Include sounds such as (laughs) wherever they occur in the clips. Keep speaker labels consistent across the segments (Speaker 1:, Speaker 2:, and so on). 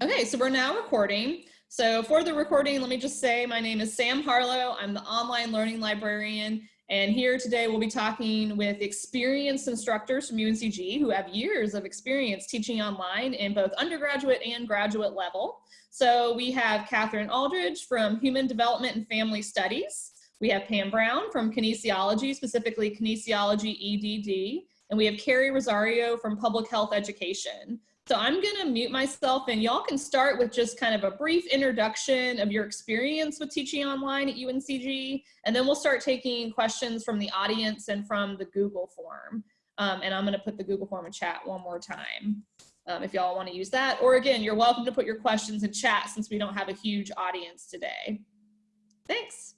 Speaker 1: Okay, so we're now recording. So for the recording, let me just say my name is Sam Harlow. I'm the online learning librarian. And here today we'll be talking with experienced instructors from UNCG who have years of experience teaching online in both undergraduate and graduate level. So we have Catherine Aldridge from Human Development and Family Studies. We have Pam Brown from Kinesiology, specifically Kinesiology EDD. And we have Carrie Rosario from Public Health Education. So I'm gonna mute myself and y'all can start with just kind of a brief introduction of your experience with teaching online at UNCG, and then we'll start taking questions from the audience and from the Google form. Um, and I'm gonna put the Google form in chat one more time um, if y'all wanna use that. Or again, you're welcome to put your questions in chat since we don't have a huge audience today. Thanks.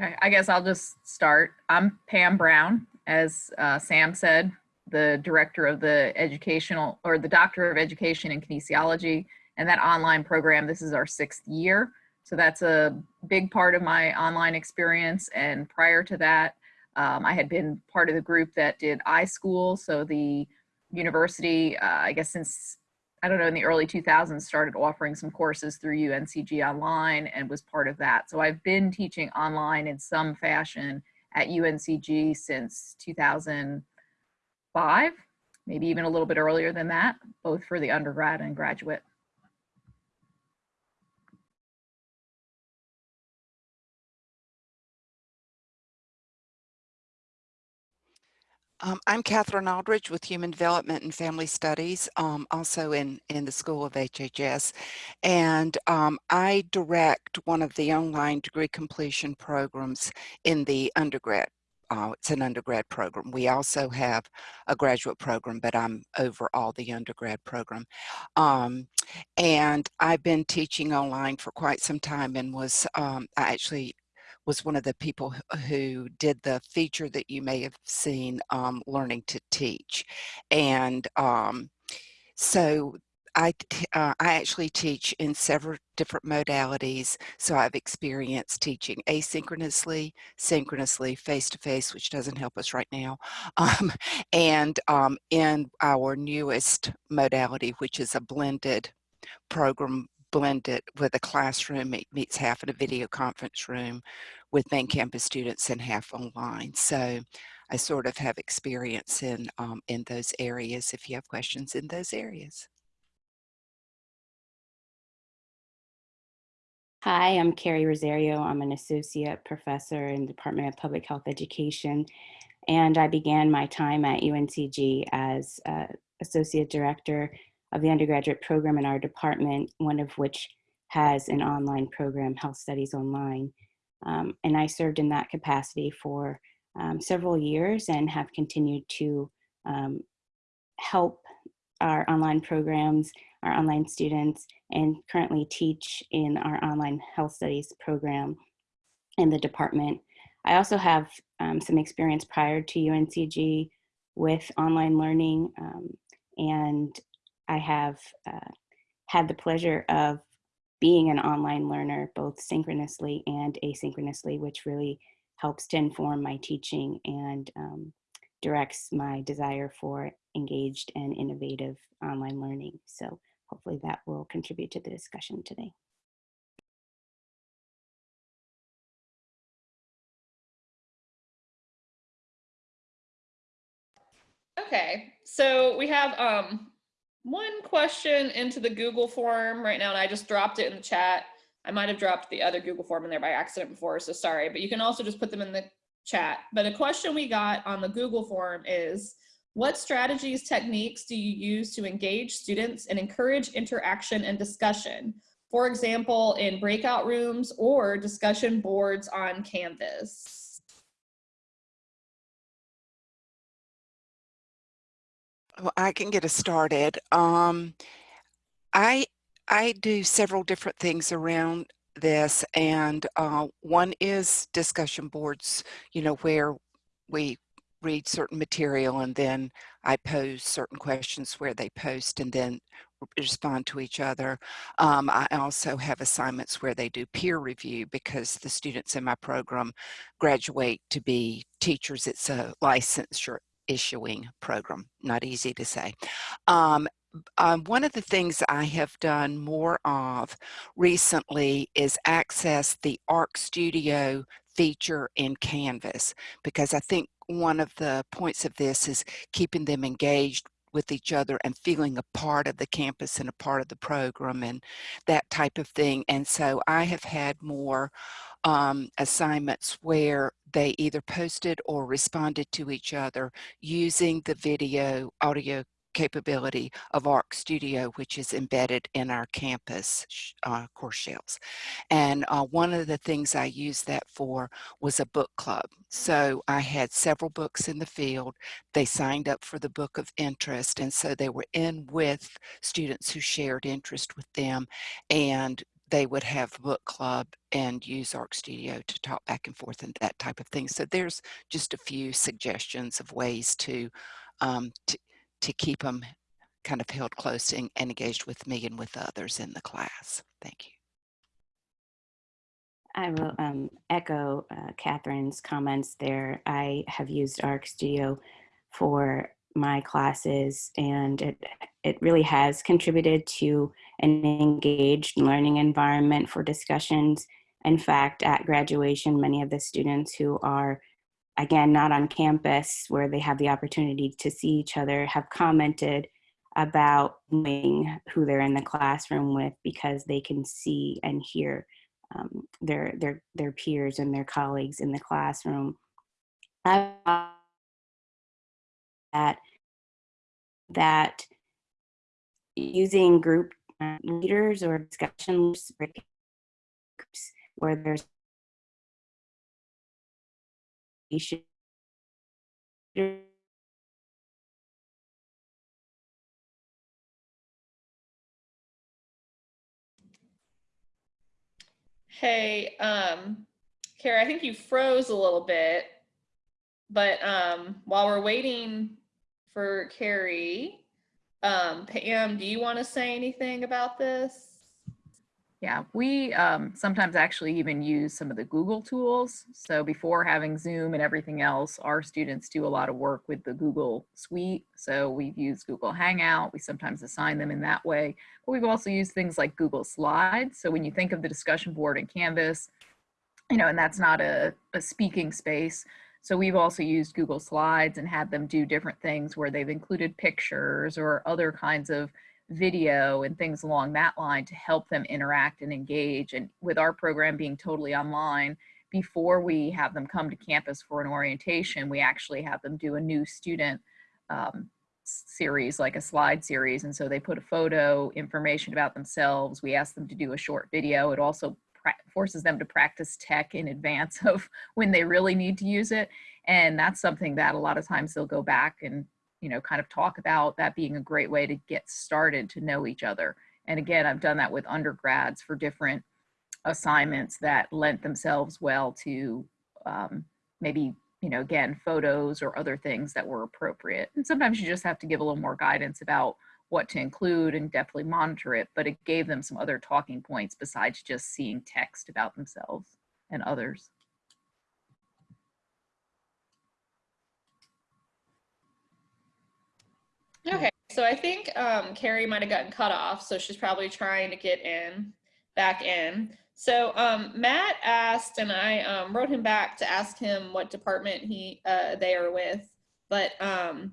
Speaker 2: Okay, I guess I'll just start. I'm Pam Brown, as uh, Sam said, the director of the educational or the doctor of education in kinesiology and that online program. This is our sixth year. So that's a big part of my online experience. And prior to that, um, I had been part of the group that did iSchool. So the university, uh, I guess since I don't know, in the early 2000s started offering some courses through UNCG Online and was part of that. So I've been teaching online in some fashion at UNCG since 2005, maybe even a little bit earlier than that, both for the undergrad and graduate.
Speaker 3: Um, I'm Catherine Aldridge with Human Development and Family Studies, um, also in, in the School of HHS. And um, I direct one of the online degree completion programs in the undergrad. Uh, it's an undergrad program. We also have a graduate program, but I'm over all the undergrad program. Um, and I've been teaching online for quite some time and was, um, I actually was one of the people who did the feature that you may have seen, um, Learning to Teach. And um, so I, uh, I actually teach in several different modalities. So I've experienced teaching asynchronously, synchronously, face-to-face, -face, which doesn't help us right now, (laughs) um, and um, in our newest modality, which is a blended program blend it with a classroom. It meets half in a video conference room with main campus students and half online. So I sort of have experience in, um, in those areas if you have questions in those areas.
Speaker 4: Hi, I'm Carrie Rosario. I'm an associate professor in the Department of Public Health Education, and I began my time at UNCG as uh, associate director of the undergraduate program in our department, one of which has an online program, Health Studies Online. Um, and I served in that capacity for um, several years and have continued to um, help our online programs, our online students, and currently teach in our online health studies program in the department. I also have um, some experience prior to UNCG with online learning um, and I have uh, had the pleasure of being an online learner, both synchronously and asynchronously, which really helps to inform my teaching and um, directs my desire for engaged and innovative online learning. So hopefully that will contribute to the discussion today.
Speaker 1: Okay, so we have um, one question into the Google form right now, and I just dropped it in the chat. I might have dropped the other Google form in there by accident before, so sorry, but you can also just put them in the chat. But a question we got on the Google form is, what strategies, techniques do you use to engage students and encourage interaction and discussion? For example, in breakout rooms or discussion boards on Canvas.
Speaker 3: Well, I can get us started. Um, I I do several different things around this, and uh, one is discussion boards. You know where we read certain material, and then I pose certain questions where they post, and then respond to each other. Um, I also have assignments where they do peer review because the students in my program graduate to be teachers. It's a licensure issuing program. Not easy to say. Um, um, one of the things I have done more of recently is access the ARC Studio feature in Canvas because I think one of the points of this is keeping them engaged with each other and feeling a part of the campus and a part of the program and that type of thing. And so I have had more um, assignments where they either posted or responded to each other using the video audio capability of ARC Studio, which is embedded in our campus uh, course shells. And uh, one of the things I used that for was a book club. So I had several books in the field. They signed up for the book of interest. And so they were in with students who shared interest with them. And they would have book club and use ARC Studio to talk back and forth and that type of thing. So there's just a few suggestions of ways to, um, to keep them kind of held close and, and engaged with me and with others in the class. Thank you.
Speaker 5: I will um, echo uh, Catherine's comments there. I have used ARC Studio for my classes and it, it really has contributed to an engaged learning environment for discussions. In fact, at graduation, many of the students who are again, not on campus where they have the opportunity to see each other, have commented about knowing who they're in the classroom with because they can see and hear um, their, their, their peers and their colleagues in the classroom. That, that using group uh, leaders or discussion groups where there's
Speaker 1: Hey, um, Kara, I think you froze a little bit, but um, while we're waiting for Carrie, um, Pam, do you want to say anything about this?
Speaker 2: Yeah, we um, sometimes actually even use some of the Google tools. So before having Zoom and everything else, our students do a lot of work with the Google Suite. So we've used Google Hangout. We sometimes assign them in that way. But we've also used things like Google Slides. So when you think of the discussion board in Canvas, you know, and that's not a, a speaking space. So we've also used Google Slides and had them do different things where they've included pictures or other kinds of video and things along that line to help them interact and engage. And with our program being totally online, before we have them come to campus for an orientation, we actually have them do a new student um, series, like a slide series. And so they put a photo, information about themselves. We ask them to do a short video. It also forces them to practice tech in advance (laughs) of when they really need to use it. And that's something that a lot of times they'll go back and you know, kind of talk about that being a great way to get started to know each other. And again, I've done that with undergrads for different assignments that lent themselves well to um, maybe, you know, again, photos or other things that were appropriate. And sometimes you just have to give a little more guidance about what to include and definitely monitor it, but it gave them some other talking points besides just seeing text about themselves and others.
Speaker 1: Okay, so I think um, Carrie might have gotten cut off, so she's probably trying to get in, back in. So um, Matt asked, and I um, wrote him back to ask him what department he uh, they are with, but um,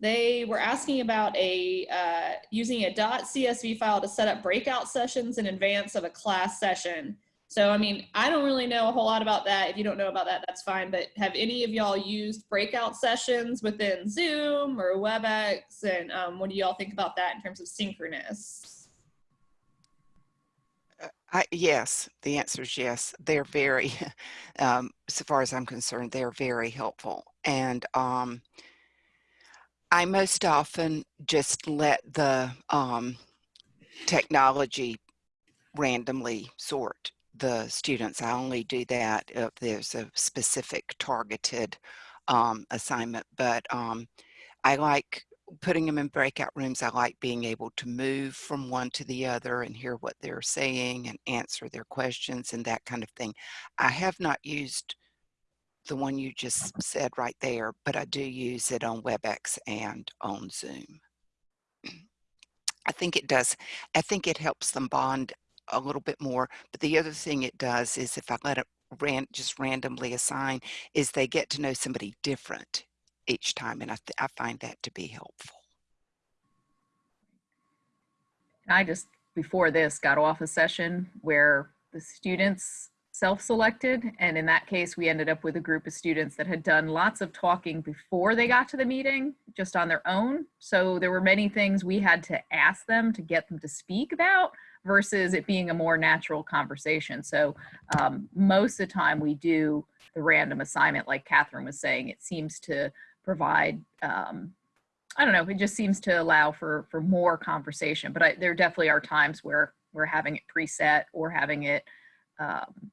Speaker 1: they were asking about a uh, using a .csv file to set up breakout sessions in advance of a class session. So, I mean, I don't really know a whole lot about that. If you don't know about that, that's fine. But have any of y'all used breakout sessions within Zoom or WebEx? And um, what do y'all think about that in terms of synchronous?
Speaker 3: Uh, I, yes, the answer is yes. They're very, (laughs) um, so far as I'm concerned, they're very helpful. And um, I most often just let the um, technology randomly sort the students. I only do that if there's a specific targeted um, assignment, but um, I like putting them in breakout rooms. I like being able to move from one to the other and hear what they're saying and answer their questions and that kind of thing. I have not used the one you just said right there, but I do use it on WebEx and on Zoom. I think it does. I think it helps them bond a little bit more. But the other thing it does is if I let it ran, just randomly assign, is they get to know somebody different each time. And I, I find that to be helpful.
Speaker 2: I just, before this, got off a session where the students self-selected. And in that case, we ended up with a group of students that had done lots of talking before they got to the meeting, just on their own. So there were many things we had to ask them to get them to speak about versus it being a more natural conversation. So um, most of the time we do the random assignment, like Catherine was saying, it seems to provide um, I don't know. It just seems to allow for for more conversation. But I, there definitely are times where we're having it preset or having it, um,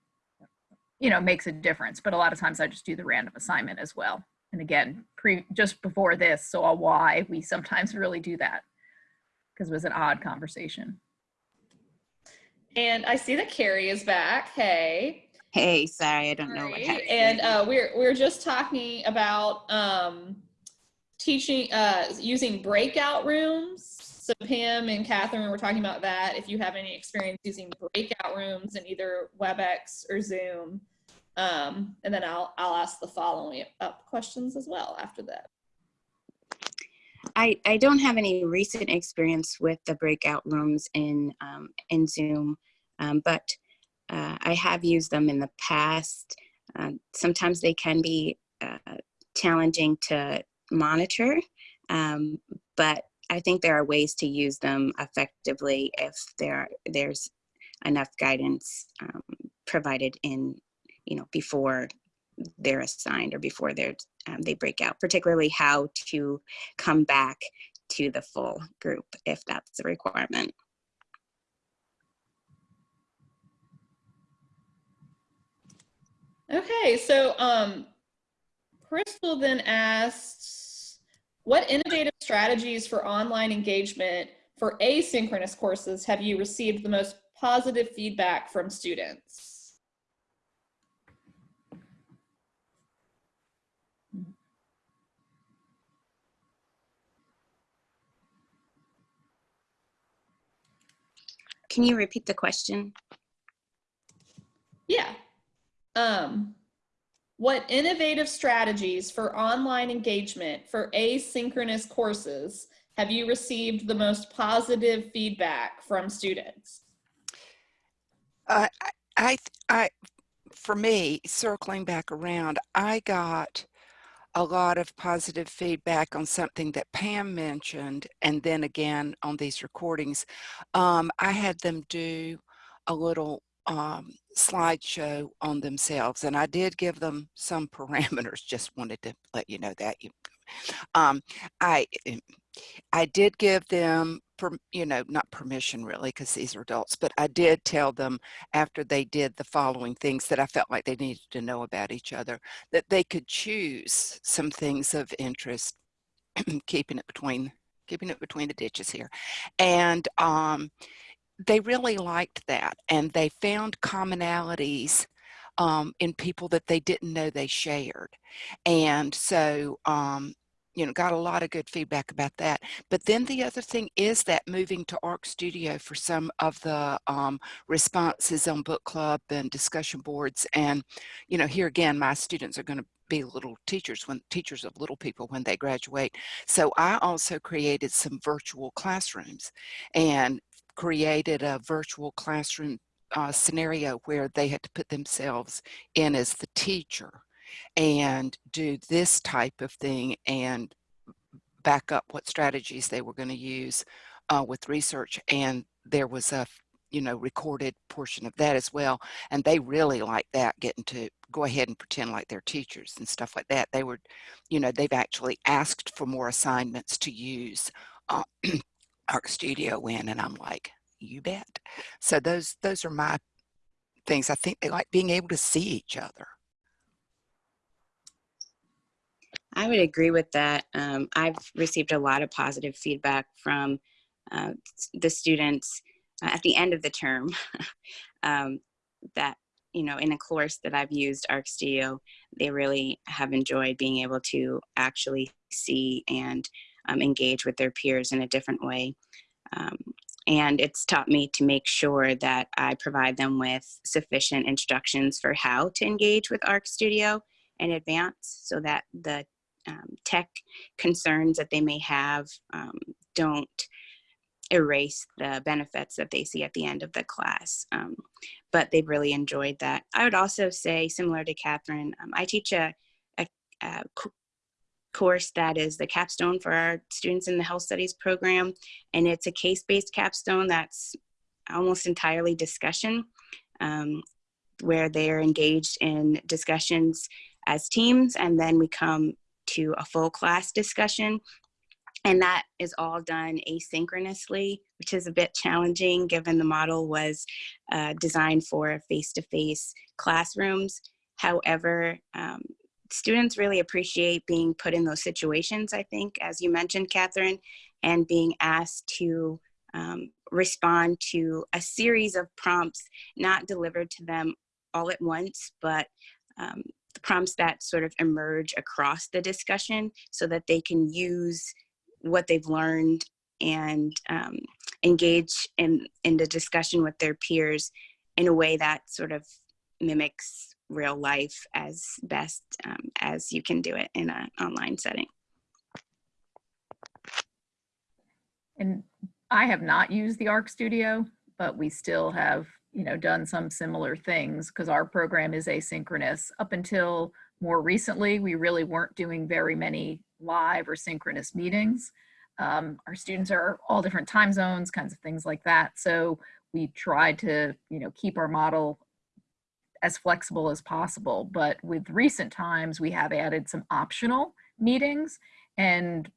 Speaker 2: you know, makes a difference. But a lot of times I just do the random assignment as well. And again, pre just before this, so a why we sometimes really do that because it was an odd conversation.
Speaker 1: And I see that Carrie is back. Hey.
Speaker 4: Hey, sorry, I don't know what
Speaker 1: Right.
Speaker 4: happened.
Speaker 1: And uh, we're we're just talking about um, teaching uh, using breakout rooms. So Pam and Catherine were talking about that. If you have any experience using breakout rooms in either WebEx or Zoom, um, and then I'll I'll ask the following up questions as well after that.
Speaker 4: I, I don't have any recent experience with the breakout rooms in um, in Zoom, um, but uh, I have used them in the past. Uh, sometimes they can be uh, challenging to monitor, um, but I think there are ways to use them effectively if there there's enough guidance um, provided in you know before they're assigned or before they're um, they break out, particularly how to come back to the full group if that's a requirement.
Speaker 1: Okay, so um, Crystal then asked, what innovative strategies for online engagement for asynchronous courses have you received the most positive feedback from students?
Speaker 4: Can you repeat the question?
Speaker 1: Yeah. Um, what innovative strategies for online engagement for asynchronous courses have you received the most positive feedback from students?
Speaker 3: Uh, I, I, I, for me, circling back around, I got a lot of positive feedback on something that Pam mentioned, and then again on these recordings. Um, I had them do a little um, slideshow on themselves, and I did give them some (laughs) parameters. Just wanted to let you know that. Um, I I did give them, per, you know, not permission really, because these are adults, but I did tell them after they did the following things that I felt like they needed to know about each other, that they could choose some things of interest, (clears throat) keeping it between keeping it between the ditches here, and um, they really liked that, and they found commonalities um, in people that they didn't know they shared, and so um, you know, got a lot of good feedback about that. But then the other thing is that moving to Arc Studio for some of the um, responses on book club and discussion boards. And, you know, here again, my students are going to be little teachers when teachers of little people when they graduate. So I also created some virtual classrooms and created a virtual classroom uh, scenario where they had to put themselves in as the teacher and do this type of thing and back up what strategies they were going to use uh, with research. And there was a, you know, recorded portion of that as well. And they really like that, getting to go ahead and pretend like they're teachers and stuff like that. They were, you know, they've actually asked for more assignments to use uh, (clears throat) Arc Studio in, and I'm like, you bet. So those those are my things. I think they like being able to see each other.
Speaker 4: I would agree with that. Um, I've received a lot of positive feedback from uh, the students uh, at the end of the term (laughs) um, that you know, in a course that I've used ArcStudio, they really have enjoyed being able to actually see and um, engage with their peers in a different way. Um, and it's taught me to make sure that I provide them with sufficient instructions for how to engage with ArcStudio in advance so that the um, tech concerns that they may have um, don't erase the benefits that they see at the end of the class. Um, but they've really enjoyed that. I would also say, similar to Catherine, um, I teach a, a, a course that is the capstone for our students in the health studies program. And it's a case-based capstone that's almost entirely discussion, um, where they're engaged in discussions as teams. And then we come to a full class discussion. And that is all done asynchronously, which is a bit challenging given the model was uh, designed for face-to-face -face classrooms. However, um, students really appreciate being put in those situations, I think, as you mentioned, Catherine, and being asked to um, respond to a series of prompts, not delivered to them all at once, but um, prompts that sort of emerge across the discussion so that they can use what they've learned and um, engage in, in the discussion with their peers in a way that sort of mimics real life as best um, as you can do it in an online setting.
Speaker 2: And I have not used the ARC Studio, but we still have, you know, done some similar things because our program is asynchronous. Up until more recently, we really weren't doing very many live or synchronous meetings. Um, our students are all different time zones, kinds of things like that. So we tried to, you know, keep our model as flexible as possible. But with recent times, we have added some optional meetings and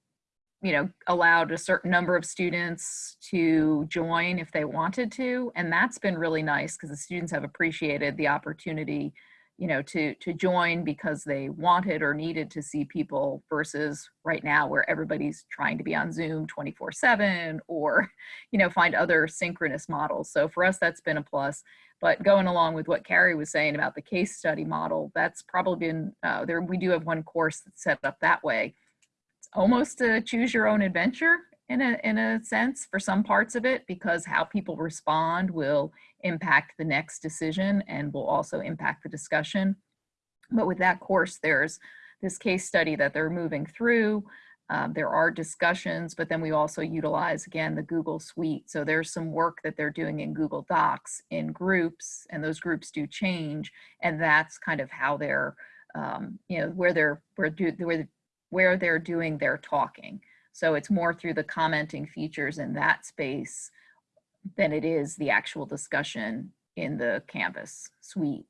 Speaker 2: you know, allowed a certain number of students to join if they wanted to. And that's been really nice because the students have appreciated the opportunity you know, to, to join because they wanted or needed to see people versus right now where everybody's trying to be on Zoom 24 seven or, (laughs) you know, find other synchronous models. So for us, that's been a plus. But going along with what Carrie was saying about the case study model, that's probably been, uh, there. we do have one course that's set up that way. Almost a choose your own adventure in a, in a sense for some parts of it because how people respond will impact the next decision and will also impact the discussion. But with that course, there's this case study that they're moving through. Um, there are discussions, but then we also utilize, again, the Google Suite. So there's some work that they're doing in Google Docs in groups, and those groups do change. And that's kind of how they're, um, you know, where they're, where, do, where, where they're doing their talking. So it's more through the commenting features in that space than it is the actual discussion in the Canvas suite.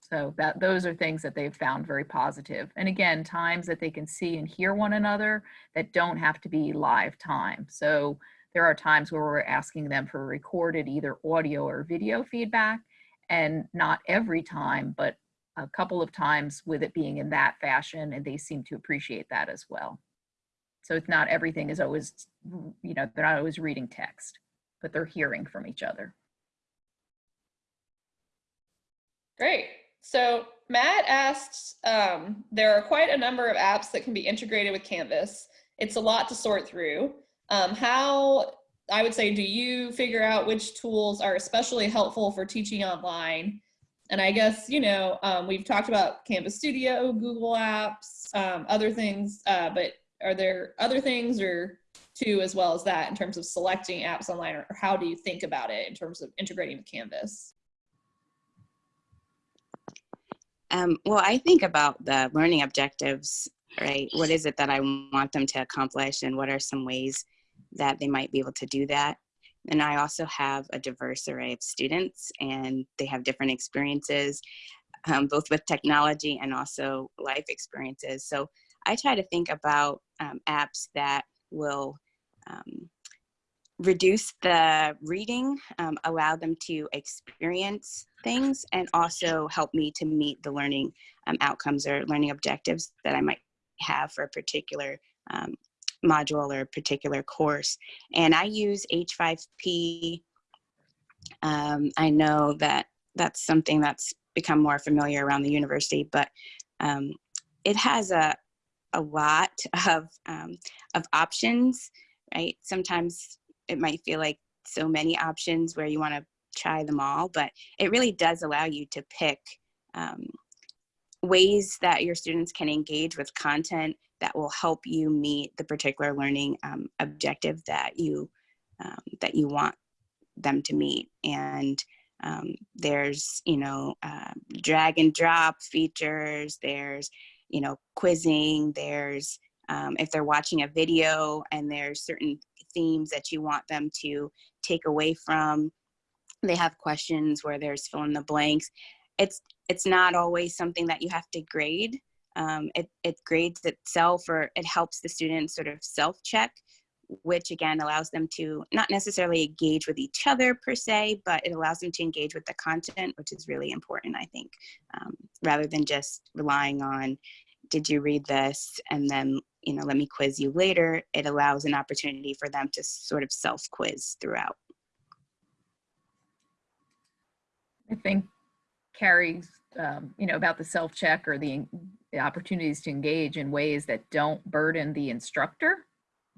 Speaker 2: So that those are things that they've found very positive. And again, times that they can see and hear one another that don't have to be live time. So there are times where we're asking them for recorded either audio or video feedback and not every time, but a couple of times with it being in that fashion and they seem to appreciate that as well. So it's not everything is always, you know, they're not always reading text, but they're hearing from each other.
Speaker 1: Great. So Matt asked, um, there are quite a number of apps that can be integrated with Canvas. It's a lot to sort through. Um, how, I would say, do you figure out which tools are especially helpful for teaching online? And I guess, you know, um, we've talked about Canvas Studio, Google Apps, um, other things, uh, but are there other things or two as well as that in terms of selecting apps online or how do you think about it in terms of integrating with Canvas?
Speaker 4: Um, well, I think about the learning objectives, right? What is it that I want them to accomplish and what are some ways that they might be able to do that? And I also have a diverse array of students and they have different experiences, um, both with technology and also life experiences. So I try to think about um, apps that will um, reduce the reading, um, allow them to experience things, and also help me to meet the learning um, outcomes or learning objectives that I might have for a particular um, module or a particular course. And I use H5P. Um, I know that that's something that's become more familiar around the university, but um, it has a, a lot of, um, of options, right? Sometimes it might feel like so many options where you want to try them all, but it really does allow you to pick um, ways that your students can engage with content that will help you meet the particular learning um, objective that you um, that you want them to meet. And um, there's you know uh, drag and drop features. There's you know quizzing. There's um, if they're watching a video and there's certain themes that you want them to take away from they have questions where there's fill in the blanks it's it's not always something that you have to grade um, it, it grades itself or it helps the students sort of self check which again allows them to not necessarily engage with each other per se but it allows them to engage with the content which is really important i think um, rather than just relying on did you read this? and then you know let me quiz you later. It allows an opportunity for them to sort of self quiz throughout.
Speaker 2: I think Carrie's, um, you know, about the self-check or the opportunities to engage in ways that don't burden the instructor,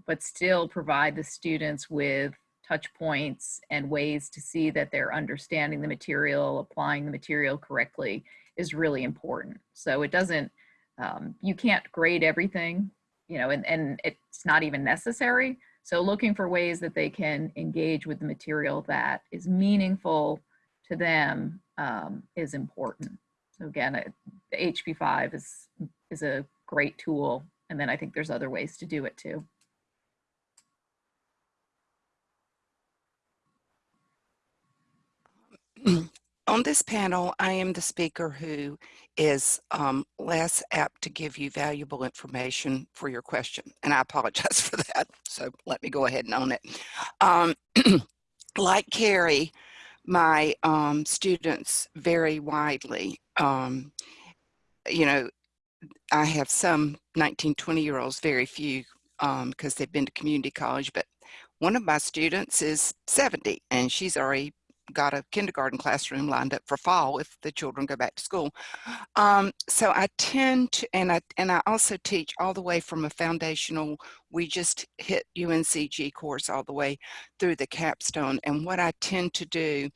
Speaker 2: but still provide the students with touch points and ways to see that they're understanding the material, applying the material correctly is really important. So it doesn't, um, you can't grade everything, you know, and, and it's not even necessary. So looking for ways that they can engage with the material that is meaningful to them um, is important. So again, it, the HP5 is, is a great tool. And then I think there's other ways to do it too. (clears throat)
Speaker 3: On this panel, I am the speaker who is um, less apt to give you valuable information for your question. And I apologize (laughs) for that. So let me go ahead and own it. Um, (clears throat) like Carrie, my um, students vary widely. Um, you know, I have some 19, 20 year olds, very few because they've been to community college, but one of my students is 70 and she's already got a kindergarten classroom lined up for fall if the children go back to school. Um, so I tend to, and I, and I also teach all the way from a foundational, we just hit UNCG course all the way through the capstone. And what I tend to do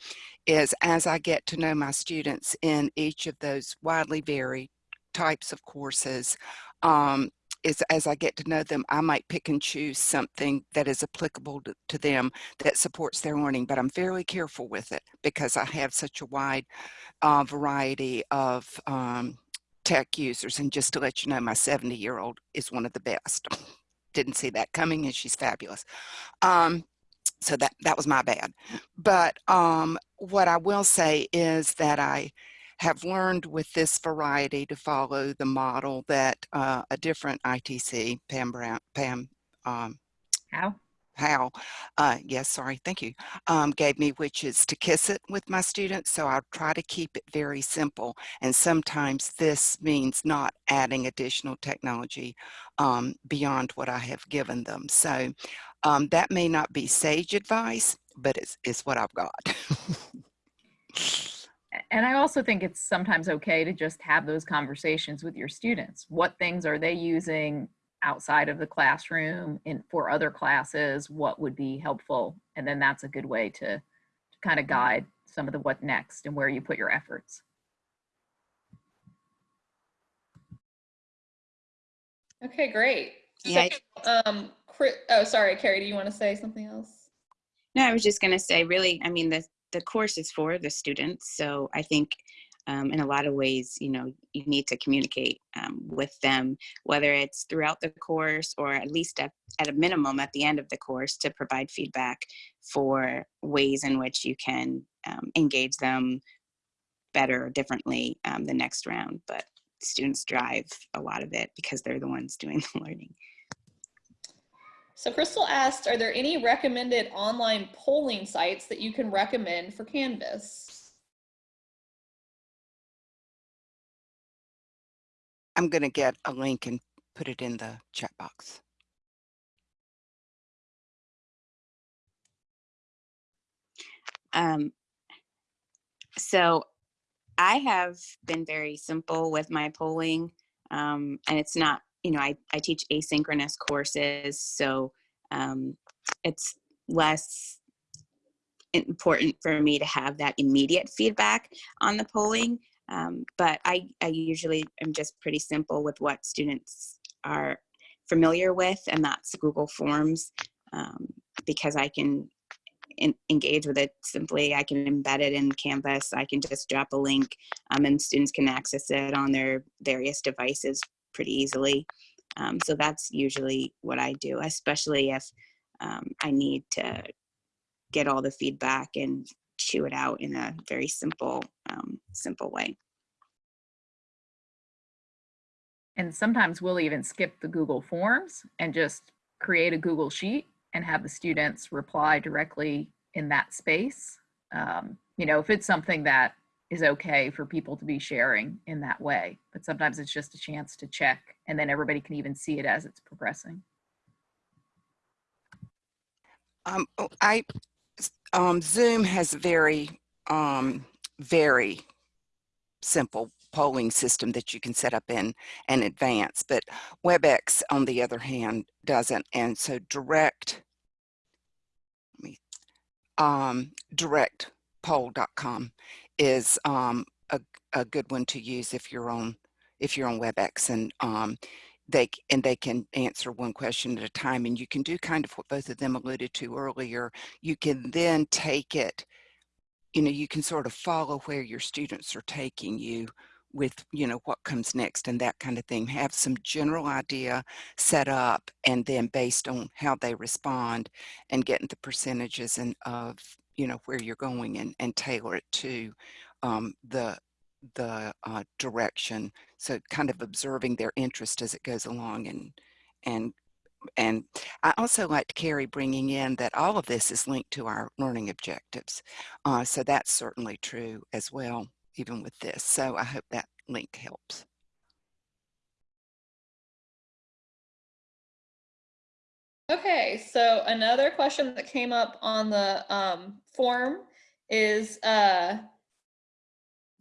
Speaker 3: is as I get to know my students in each of those widely varied types of courses, um, is as I get to know them, I might pick and choose something that is applicable to, to, them that supports their learning, but I'm fairly careful with it because I have such a wide uh, variety of um, tech users. And just to let you know, my 70 year old is one of the best. (laughs) Didn't see that coming and she's fabulous. Um, so that, that was my bad. But um, what I will say is that I have learned with this variety to follow the model that uh, a different ITC, Pam Brown, Pam, um,
Speaker 2: how?
Speaker 3: How, uh, yes, sorry, thank you, um, gave me, which is to kiss it with my students. So I'll try to keep it very simple. And sometimes this means not adding additional technology um, beyond what I have given them. So um, that may not be sage advice, but it's, it's what I've got. (laughs)
Speaker 2: and I also think it's sometimes okay to just have those conversations with your students. What things are they using outside of the classroom in for other classes? What would be helpful? And then that's a good way to, to kind of guide some of the what next and where you put your efforts.
Speaker 1: Okay, great.
Speaker 4: Yeah.
Speaker 1: So, um, Chris, oh, sorry, Carrie, do you want to say something else?
Speaker 4: No, I was just going to say, really, I mean, the, the course is for the students. So I think um, in a lot of ways, you know, you need to communicate um, with them, whether it's throughout the course or at least at, at a minimum at the end of the course to provide feedback for ways in which you can um, engage them better or differently um, the next round. But students drive a lot of it because they're the ones doing (laughs) the learning.
Speaker 1: So Crystal asked, are there any recommended online polling sites that you can recommend for Canvas?
Speaker 3: I'm going to get a link and put it in the chat box.
Speaker 4: Um, so I have been very simple with my polling, um, and it's not, you know, I, I teach asynchronous courses, so um, it's less important for me to have that immediate feedback on the polling. Um, but I, I usually am just pretty simple with what students are familiar with, and that's Google Forms, um, because I can in, engage with it simply. I can embed it in Canvas. I can just drop a link, um, and students can access it on their various devices pretty easily. Um, so that's usually what I do, especially if um, I need to get all the feedback and chew it out in a very simple, um, simple way.
Speaker 2: And sometimes we'll even skip the Google Forms and just create a Google Sheet and have the students reply directly in that space. Um, you know, if it's something that is okay for people to be sharing in that way, but sometimes it's just a chance to check and then everybody can even see it as it's progressing.
Speaker 3: Um, oh, I, um, Zoom has very, um, very simple polling system that you can set up in in advance, but WebEx, on the other hand, doesn't. And so direct, me, um, directpoll.com is um, a, a good one to use if you're on if you're on WebEx and um, they and they can answer one question at a time and you can do kind of what both of them alluded to earlier. You can then take it you know you can sort of follow where your students are taking you with you know what comes next and that kind of thing. Have some general idea set up and then based on how they respond and getting the percentages and of you know where you're going and, and tailor it to um, the the uh, direction. So kind of observing their interest as it goes along and and and I also like to Carrie bringing in that all of this is linked to our learning objectives. Uh, so that's certainly true as well, even with this. So I hope that link helps.
Speaker 1: Okay, so another question that came up on the um, form is, uh,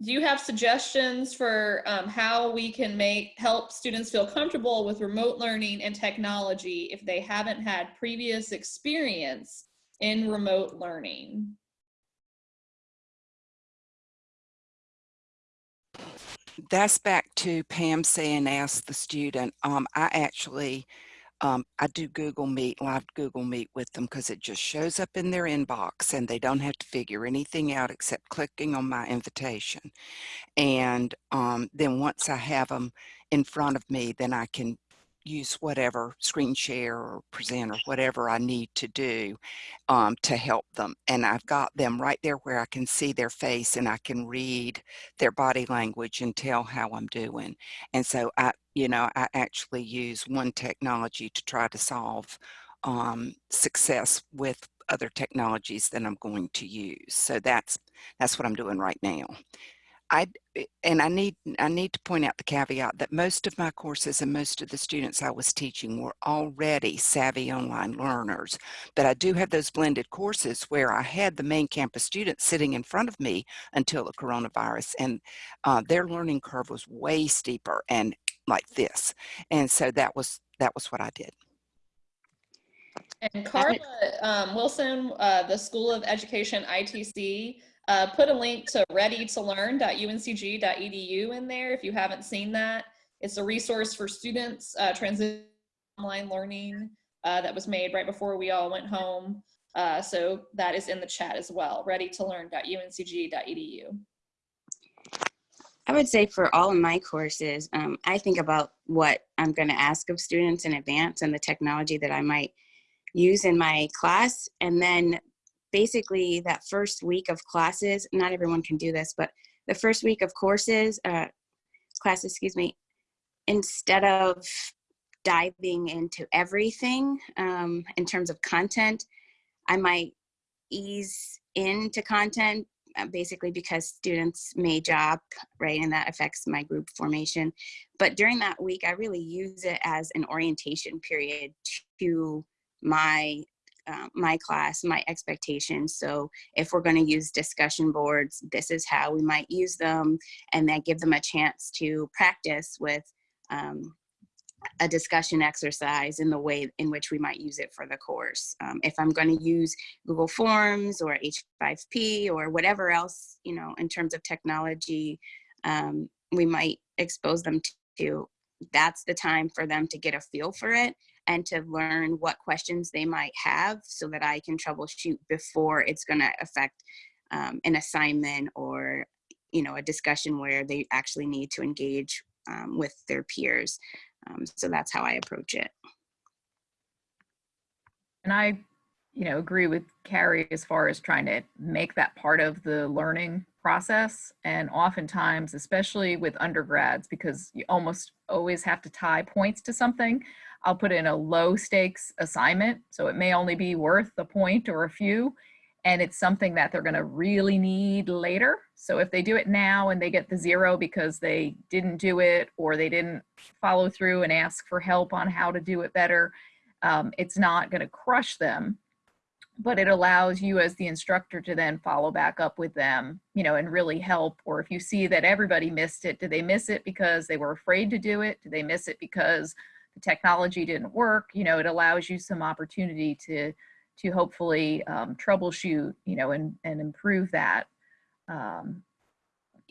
Speaker 1: do you have suggestions for um, how we can make help students feel comfortable with remote learning and technology if they haven't had previous experience in remote learning?
Speaker 3: That's back to Pam saying ask the student. Um, I actually um, I do Google Meet, live Google Meet with them because it just shows up in their inbox and they don't have to figure anything out except clicking on my invitation. And um, then once I have them in front of me, then I can use whatever screen share or present or whatever I need to do um, to help them. And I've got them right there where I can see their face and I can read their body language and tell how I'm doing. And so I, you know, I actually use one technology to try to solve um, success with other technologies that I'm going to use. So that's that's what I'm doing right now. I eh, and I need I need to point out the caveat that most of my courses and most of the students I was teaching were already savvy online learners. But I do have those blended courses where I had the main campus students sitting in front of me until the coronavirus, and uh, their learning curve was way steeper and like this. And so that was that was what I did.
Speaker 1: And Carla um, Wilson, uh, the School of Education ITC, uh, put a link to readytolearn.uncg.edu in there if you haven't seen that. It's a resource for students uh, transition online learning uh, that was made right before we all went home. Uh, so that is in the chat as well, readytolearn.uncg.edu.
Speaker 4: I would say for all of my courses, um, I think about what I'm going to ask of students in advance and the technology that I might use in my class. And then basically that first week of classes, not everyone can do this, but the first week of courses, uh, classes, excuse me, instead of diving into everything um, in terms of content, I might ease into content uh, basically because students may job, right, and that affects my group formation. But during that week, I really use it as an orientation period to my uh, my class, my expectations. So if we're going to use discussion boards, this is how we might use them, and then give them a chance to practice with um, a discussion exercise in the way in which we might use it for the course. Um, if I'm going to use Google Forms or H5P or whatever else, you know, in terms of technology, um, we might expose them to, that's the time for them to get a feel for it and to learn what questions they might have so that I can troubleshoot before it's going to affect um, an assignment or, you know, a discussion where they actually need to engage um, with their peers. Um, so that's how I approach it.
Speaker 2: And I, you know, agree with Carrie as far as trying to make that part of the learning process. And oftentimes, especially with undergrads, because you almost always have to tie points to something, I'll put in a low stakes assignment. So it may only be worth a point or a few. And it's something that they're going to really need later. So if they do it now and they get the zero because they didn't do it or they didn't follow through and ask for help on how to do it better, um, it's not going to crush them but it allows you as the instructor to then follow back up with them, you know, and really help. Or if you see that everybody missed it, did they miss it because they were afraid to do it? Did they miss it because the technology didn't work? You know, it allows you some opportunity to to hopefully um, troubleshoot, you know, and and improve that. Um,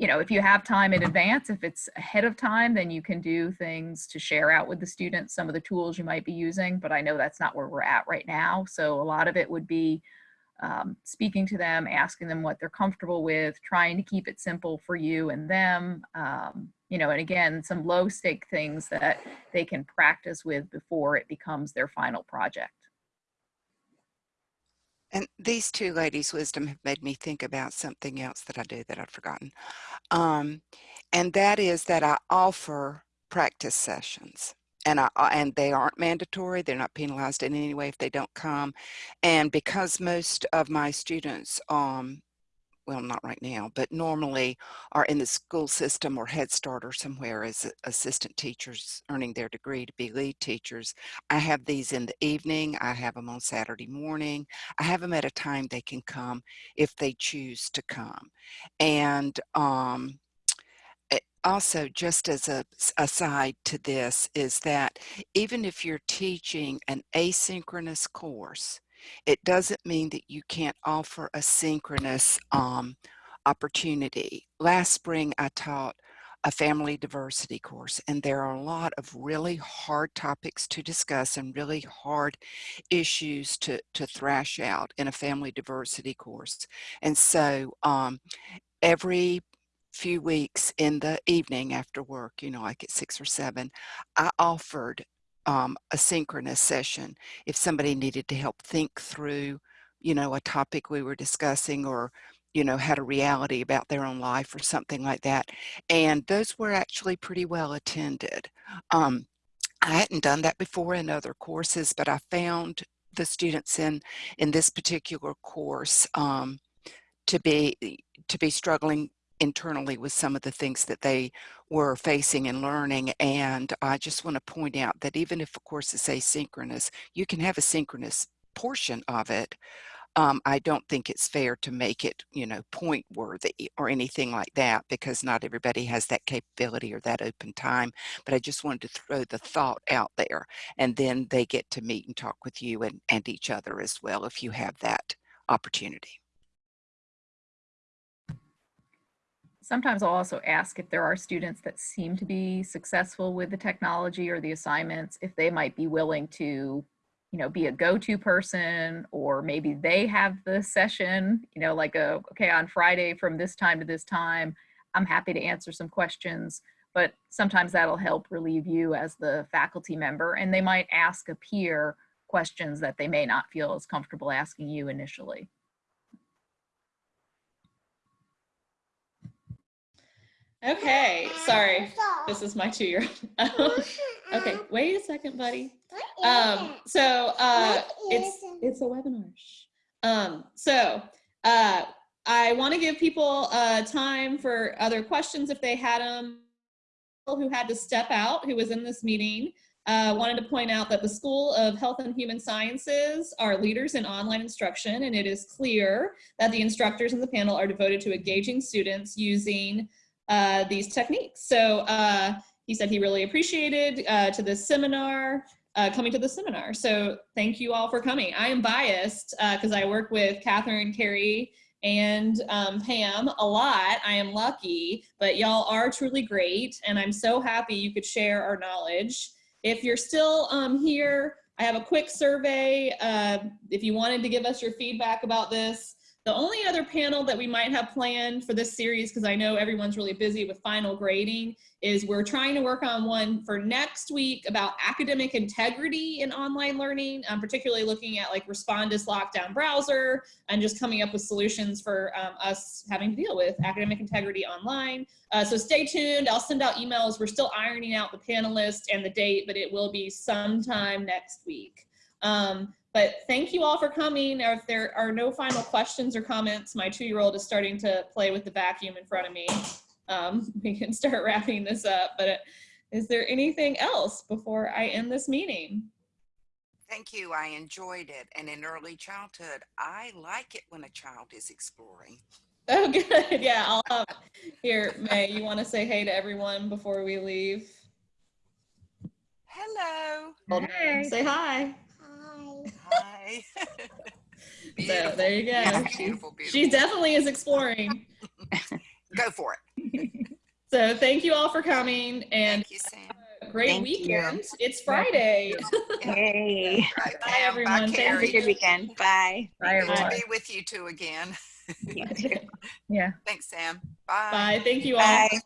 Speaker 2: you know, if you have time in advance, if it's ahead of time, then you can do things to share out with the students some of the tools you might be using, but I know that's not where we're at right now. So a lot of it would be um, speaking to them, asking them what they're comfortable with, trying to keep it simple for you and them. Um, you know, and again, some low stake things that they can practice with before it becomes their final project.
Speaker 3: And these two ladies' wisdom have made me think about something else that I do that I'd forgotten. Um, and that is that I offer practice sessions and I, and they aren't mandatory. They're not penalized in any way if they don't come. And because most of my students um, well, not right now, but normally are in the school system or Head Start or somewhere as assistant teachers earning their degree to be lead teachers. I have these in the evening. I have them on Saturday morning. I have them at a time they can come if they choose to come. And um, also just as a aside to this is that even if you're teaching an asynchronous course, it doesn't mean that you can't offer a synchronous um, opportunity. Last spring, I taught a family diversity course, and there are a lot of really hard topics to discuss and really hard issues to, to thrash out in a family diversity course. And so um, every few weeks in the evening after work, you know, like at six or seven, I offered um, a synchronous session if somebody needed to help think through, you know, a topic we were discussing or, you know, had a reality about their own life or something like that. And those were actually pretty well attended. Um, I hadn't done that before in other courses, but I found the students in in this particular course um, to be to be struggling internally with some of the things that they were facing and learning. And I just want to point out that even if a course is asynchronous, you can have a synchronous portion of it. Um, I don't think it's fair to make it, you know, point worthy or anything like that because not everybody has that capability or that open time. But I just wanted to throw the thought out there and then they get to meet and talk with you and, and each other as well if you have that opportunity.
Speaker 2: Sometimes I'll also ask if there are students that seem to be successful with the technology or the assignments, if they might be willing to, you know, be a go-to person, or maybe they have the session, you know, like a, okay, on Friday from this time to this time, I'm happy to answer some questions, but sometimes that'll help relieve you as the faculty member, and they might ask a peer questions that they may not feel as comfortable asking you initially.
Speaker 1: Okay, sorry. This is my two-year-old. (laughs) okay, (laughs) wait a second, buddy. Um, so uh, it's it's a webinar. Um, so uh, I want to give people uh, time for other questions if they had them. Who had to step out, who was in this meeting. uh, wanted to point out that the School of Health and Human Sciences are leaders in online instruction, and it is clear that the instructors in the panel are devoted to engaging students using uh, these techniques. So uh, he said he really appreciated uh, to this seminar, uh, coming to the seminar. So thank you all for coming. I am biased because I work with Catherine, Carrie, and um, Pam a lot. I am lucky, but y'all are truly great, and I'm so happy you could share our knowledge. If you're still um, here, I have a quick survey. Uh, if you wanted to give us your feedback about this, the only other panel that we might have planned for this series, because I know everyone's really busy with final grading, is we're trying to work on one for next week about academic integrity in online learning, um, particularly looking at like Respondus lockdown browser and just coming up with solutions for um, us having to deal with academic integrity online. Uh, so stay tuned. I'll send out emails. We're still ironing out the panelists and the date, but it will be sometime next week. Um, but thank you all for coming. If there are no final questions or comments, my two-year-old is starting to play with the vacuum in front of me. Um, (laughs) we can start wrapping this up, but uh, is there anything else before I end this meeting?
Speaker 3: Thank you. I enjoyed it. And in early childhood, I like it when a child is exploring. (laughs)
Speaker 1: Oh, good. Yeah, I'll, um, here, May, you want to say hey to everyone before we leave?
Speaker 3: Hello.
Speaker 1: Old May, Say hi.
Speaker 3: Hi. (laughs)
Speaker 1: So there you go.
Speaker 3: Beautiful,
Speaker 1: She's,
Speaker 3: beautiful,
Speaker 1: she definitely is exploring. (laughs)
Speaker 3: Go for it. (laughs)
Speaker 1: So thank you all for coming and
Speaker 3: Thank you, Sam.
Speaker 1: great
Speaker 4: Thank you.
Speaker 1: weekend. It's Friday.
Speaker 4: Yay.
Speaker 3: Right,
Speaker 1: Bye, everyone. Thank
Speaker 3: Bye,
Speaker 1: you.
Speaker 4: Have a good weekend. Bye.
Speaker 2: Bye,
Speaker 3: Good to be with you two again.
Speaker 4: You too.
Speaker 2: Yeah.
Speaker 3: Thanks, Sam. Bye.
Speaker 1: Bye. Thank you all.
Speaker 4: Bye.